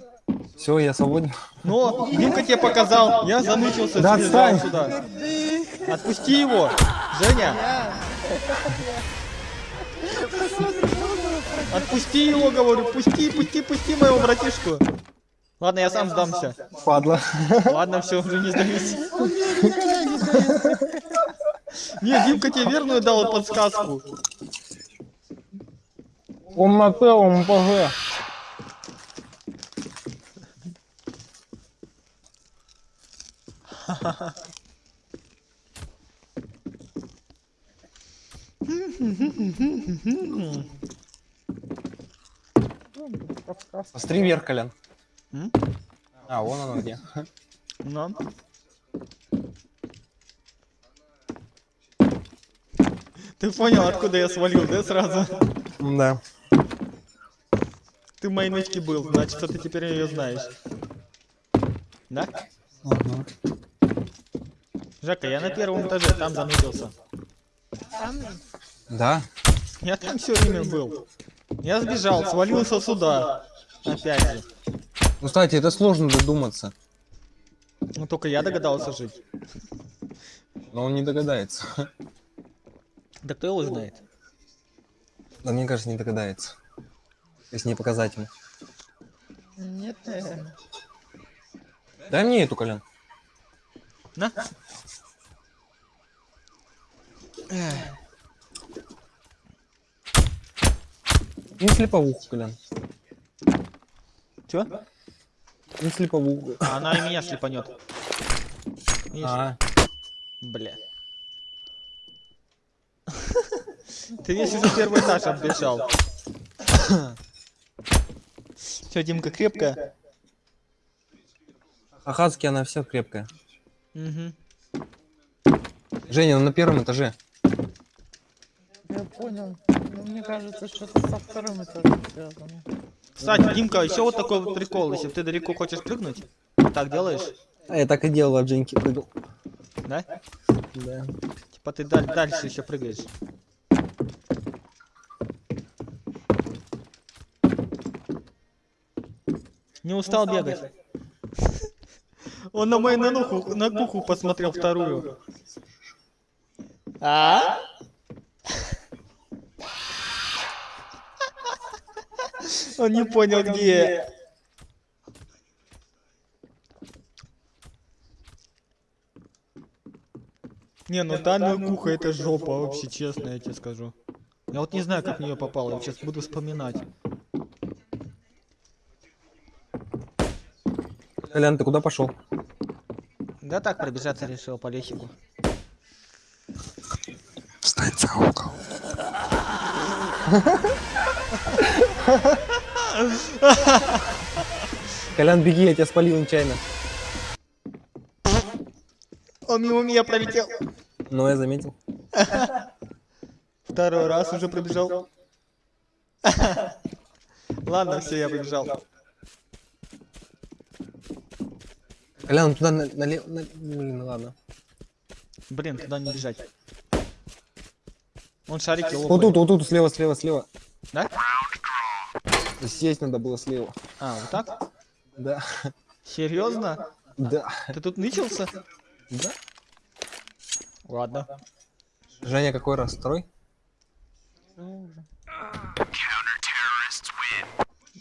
Speaker 2: Все, я свободен.
Speaker 1: Но Димка тебе показал, я занычился,
Speaker 2: Да отстань.
Speaker 1: сюда. Отпусти его, Женя. Отпусти его, говорю, пусти, пусти, пусти моего братишку. Ладно, я сам сдамся.
Speaker 2: Падла.
Speaker 1: Ладно, все, уже не сдаюсь.
Speaker 3: Не,
Speaker 1: Димка тебе верную дал подсказку.
Speaker 2: Он на Т, он ПГ. Посмотри вверх, Колян. А, вон оно где.
Speaker 1: Ну. Ты понял, откуда я свалил, да, сразу?
Speaker 2: Да.
Speaker 1: Ты в моей нычке был, значит, ты теперь ее знаешь. Да?
Speaker 2: Ага.
Speaker 1: Жека, я на первом этаже, там занудился.
Speaker 3: Там
Speaker 2: Да?
Speaker 1: Я там все время был. Я сбежал, свалился сюда. Опять же.
Speaker 2: Ну, кстати, это сложно додуматься.
Speaker 1: Ну только я догадался жить.
Speaker 2: Но он не догадается.
Speaker 1: Да кто его знает?
Speaker 2: Да мне кажется, не догадается. Если не показать ему.
Speaker 3: нет, наверное.
Speaker 2: Дай мне эту, Колян.
Speaker 1: На.
Speaker 2: Не слеповуху, Колян.
Speaker 1: Чё?
Speaker 2: Не слеповуху.
Speaker 1: А Она и меня шлепанет. Видишь?
Speaker 2: А,
Speaker 1: Бля. Ты весь уже первый этаж оббежал. Все, Димка, крепкая?
Speaker 2: Ахатски она вся крепкая.
Speaker 1: Угу.
Speaker 2: Женя, она на первом этаже.
Speaker 3: Понял. Ну, мне кажется, что-то со вторым этажом связано.
Speaker 1: Кстати, Димка, еще вот такой вот прикол. Если ты далеко хочешь прыгнуть, так делаешь,
Speaker 2: А я так и делал от Женьки прыгал.
Speaker 1: да?
Speaker 2: Да.
Speaker 1: Типа ты даль- дальше еще прыгаешь. Не устал бегать? Он на мою нануху, на куху посмотрел вторую. А? Он не понял, где. Не, ну данная куха это жопа, вообще честно, я тебе скажу. Я вот не знаю, как в нее попало, я сейчас буду вспоминать.
Speaker 2: Колян, ты куда пошел?
Speaker 1: Да так, пробежаться решил по лесику.
Speaker 2: Встань за угол. Колян, беги, я тебя спалил нечаянно.
Speaker 1: Он мимо меня пролетел.
Speaker 2: Но я заметил.
Speaker 1: Второй раз уже пробежал. Ладно, все, я побежал.
Speaker 2: Колян, туда на- налево... на- Блин, ну ладно.
Speaker 1: Блин, туда не бежать. Он шарики
Speaker 2: Вот
Speaker 1: лопает.
Speaker 2: тут, вот тут, слева, слева, слева.
Speaker 1: Да?
Speaker 2: Сесть надо было слева.
Speaker 1: А, вот так?
Speaker 2: Да.
Speaker 1: Серьезно?
Speaker 2: Да.
Speaker 1: Ты тут нычился?
Speaker 2: Да.
Speaker 1: Ладно.
Speaker 2: Женя, какой раз? Второй?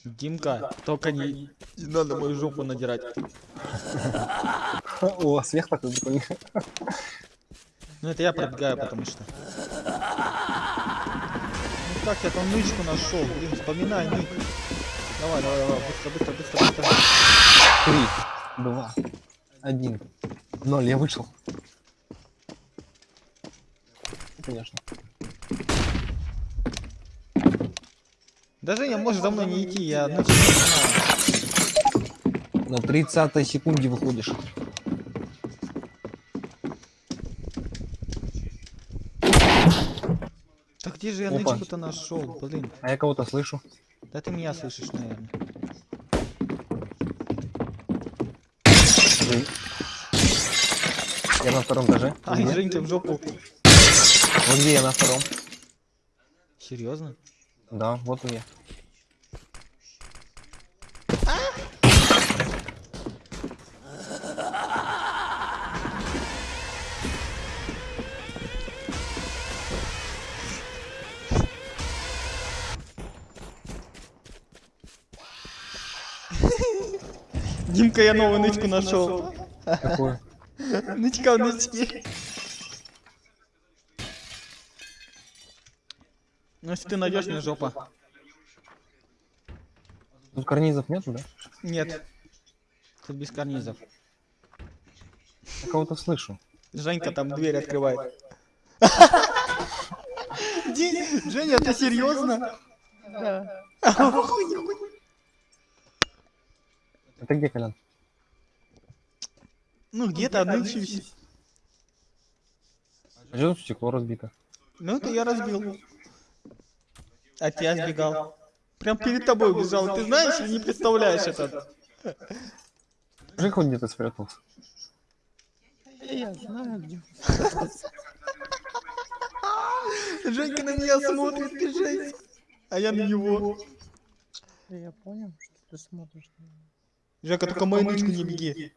Speaker 1: Димка, только не, не надо мою жопу надирать.
Speaker 2: О, смех такой прикольный.
Speaker 1: Ну это я пробегаю, потому что. Как я там нычку нашел? Блин, вспоминай нык. Давай, давай, давай, быстро, быстро, быстро, быстро.
Speaker 2: Три, два, один, ноль, я вышел. Конечно.
Speaker 1: Даже я может за мной не идти, я нычку знаю.
Speaker 2: На 30 секунде выходишь.
Speaker 1: Где же я
Speaker 2: Опа.
Speaker 1: нычку-то нашел? Блин.
Speaker 2: А я кого-то слышу.
Speaker 1: Да ты меня слышишь, наверное.
Speaker 2: Жень. Я на втором этаже.
Speaker 1: Ай,
Speaker 2: Где?
Speaker 1: Женька в жопу.
Speaker 2: Вот где я на втором.
Speaker 1: Серьезно?
Speaker 2: Да, вот я.
Speaker 1: Димка, я новую нычку нашел.
Speaker 2: Какой?
Speaker 1: Нычка в нычке. Ну если ты найдешь мне жопа.
Speaker 2: Тут карнизов нету, да?
Speaker 1: Нет. Тут без карнизов.
Speaker 2: Я кого-то слышу.
Speaker 1: Женька там дверь открывает. Женя, ты серьезно?
Speaker 3: Да.
Speaker 2: Это где, Колян?
Speaker 1: Ну где-то нычусь.
Speaker 2: А что тут стекло разбито?
Speaker 1: Ну, это я разбил. От тебя сбегал. Прям перед тобой убежал. Ты знаешь или не представляешь это?
Speaker 2: Жек хоть где-то спрятался.
Speaker 3: Я знаю, где.
Speaker 1: Женька на меня смотрит, ты жесть. А я на него.
Speaker 3: Я понял, что ты смотришь на меня.
Speaker 1: Жека, только мою не беги.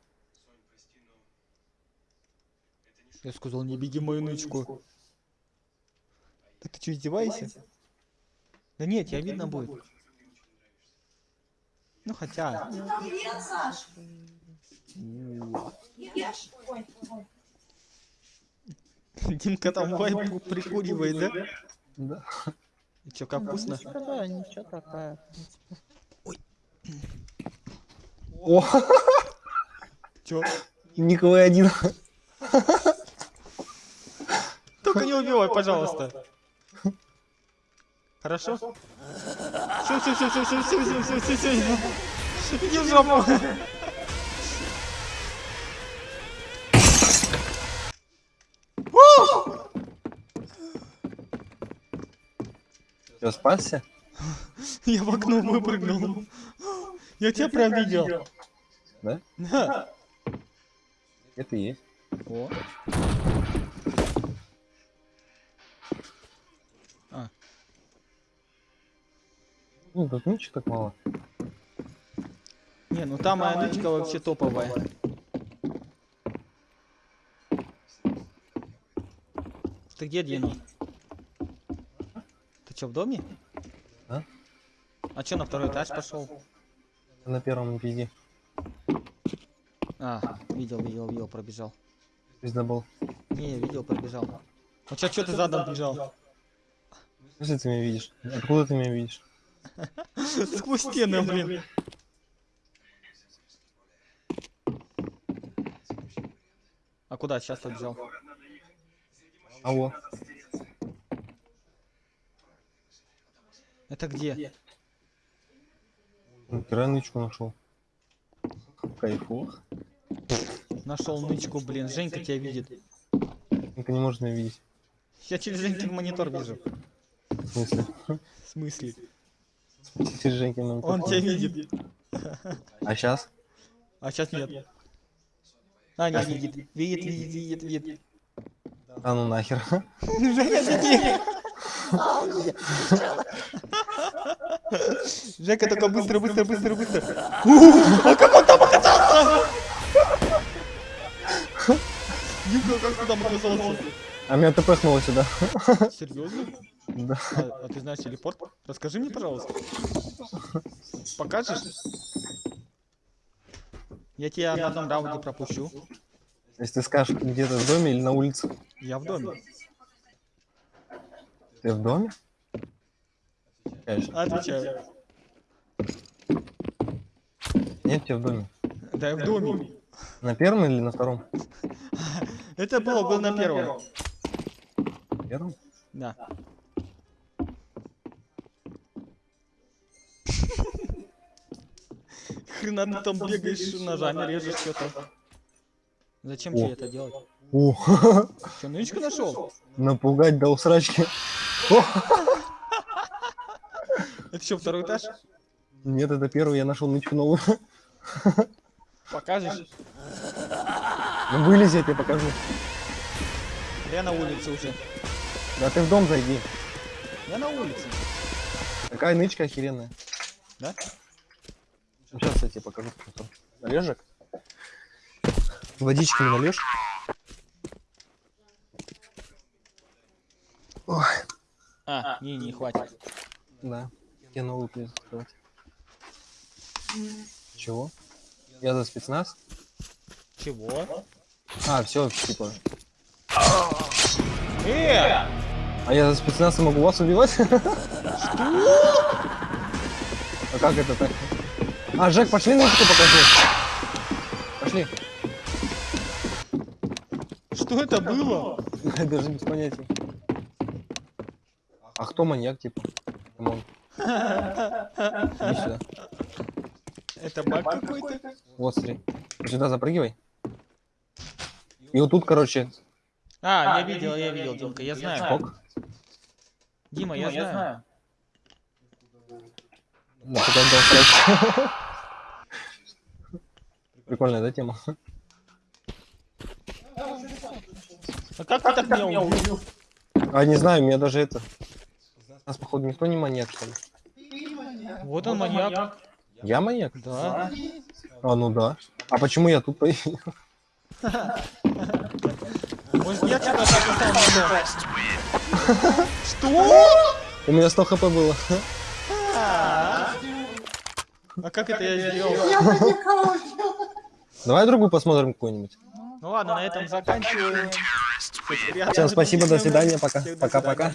Speaker 1: Я сказал, не беги мою нычку. Так ты что, издеваешься? Да нет, тебя видно будет. Ну хотя.
Speaker 7: Привет, Саш. Ешь. Ой, ой.
Speaker 1: Димка там вайп прикуривает, да?
Speaker 2: Да.
Speaker 1: И чё, как вкусно?
Speaker 3: Ничего, да, ничего такая. принципе.
Speaker 2: О,
Speaker 1: Чё?
Speaker 2: Николай один.
Speaker 1: Только не убивай, пожалуйста. Хорошо? Все, все, все, все, все, все, все, все, все, все. Иди в жопу.
Speaker 2: Все, спасся?
Speaker 1: Я в окно выпрыгнул. Я тебя прям видел.
Speaker 2: Да?
Speaker 1: Да.
Speaker 2: Это и есть.
Speaker 1: О.
Speaker 2: Ну, тут ничего так мало.
Speaker 1: не, ну там моя нычка вообще топовая. Ты где, Дина? Ты чё, в доме?
Speaker 2: Да.
Speaker 1: А чё, на второй этаж пошел?
Speaker 2: На первом пизде.
Speaker 1: А, видел, видел, видел, пробежал.
Speaker 2: Пизда был.
Speaker 1: Не, видел, пробежал. А чё, чё ты задом бежал?
Speaker 2: Если ты меня видишь? Откуда ты меня видишь?
Speaker 1: Сквозь стены, блин. А куда сейчас побежал?
Speaker 2: Алло.
Speaker 1: Это где?
Speaker 2: Нихера нычку нашел. Кайфу.
Speaker 1: Нашел нычку, блин. Женька тебя видит.
Speaker 2: Ника не может меня видеть.
Speaker 1: Я через Женькин монитор вижу.
Speaker 2: В смысле?
Speaker 1: В смысле?
Speaker 2: Женькин нам
Speaker 1: Он тебя видит.
Speaker 2: А сейчас?
Speaker 1: А сейчас нет. А, не видит. Видит, видит, видит, видит.
Speaker 2: А ну нахер.
Speaker 1: Женя, беги! Жека, только быстро, быстро, быстро, быстро. А как он там оказался? Димка, как ты там оказался?
Speaker 2: А меня тпхнуло сюда.
Speaker 1: Серьезно?
Speaker 2: Да.
Speaker 1: А, а ты знаешь телепорт? Расскажи мне, пожалуйста. Покажешь? Я тебя на одном раунде пропущу.
Speaker 2: Если ты скажешь, где ты в доме или на улице?
Speaker 1: Я в доме.
Speaker 2: Ты в доме? Конечно.
Speaker 1: Отвечаю.
Speaker 2: Нет, тебя в доме.
Speaker 1: Да, я в доме.
Speaker 2: На первом или на втором?
Speaker 1: Это было, был на первом.
Speaker 2: Первом?
Speaker 1: Да. Хрена ты там бегаешь, ножами режешь что-то. Зачем
Speaker 2: О.
Speaker 1: тебе это делать?
Speaker 2: О,
Speaker 1: Что, нычку нашел?
Speaker 2: напугать до усрачки.
Speaker 1: Это что, второй этаж?
Speaker 2: Нет, это первый, я нашел нычку новую.
Speaker 1: Покажешь?
Speaker 2: Ну вылези, я тебе покажу.
Speaker 1: Я на улице уже.
Speaker 2: Да ты в дом зайди.
Speaker 1: Я на улице.
Speaker 2: Такая нычка охеренная.
Speaker 1: Да?
Speaker 2: Сейчас я тебе покажу. Належек? Водички не нальешь? Ой,
Speaker 1: А, не, не хватит.
Speaker 2: да. Я новую придется открывать. Чего? Я за спецназ?
Speaker 1: Чего?
Speaker 2: А, все, типа.
Speaker 1: Э!
Speaker 2: А я за спецназ и могу вас убивать? Что? А как это так? А, Жек, пошли нычку покажи. Пошли.
Speaker 1: Что это было?
Speaker 2: Даже без понятия. А кто маньяк, типа? Come on. Иди сюда.
Speaker 1: Это баг какой-то?
Speaker 2: Вот, смотри. Сюда запрыгивай. И вот тут, короче,
Speaker 1: А, я видел, я видел, Димка, я знаю.
Speaker 2: скок.
Speaker 1: Дима, я знаю.
Speaker 2: Да, пока дал срать. Прикольная, да, тема?
Speaker 1: А как ты так меня убил?
Speaker 2: А, не знаю, меня даже это... У нас, походу, никто не маньяк, что ли?
Speaker 1: Вот он маньяк.
Speaker 2: Я маньяк?
Speaker 1: Да.
Speaker 2: А, ну да. А почему я тут появился?
Speaker 1: Я написал? Что?
Speaker 2: У меня 100 хп было.
Speaker 1: А как это я сделал?
Speaker 2: Давай другую посмотрим какую-нибудь.
Speaker 1: Ну ладно, на этом заканчиваем.
Speaker 2: Всем спасибо, до свидания, пока. Пока-пока.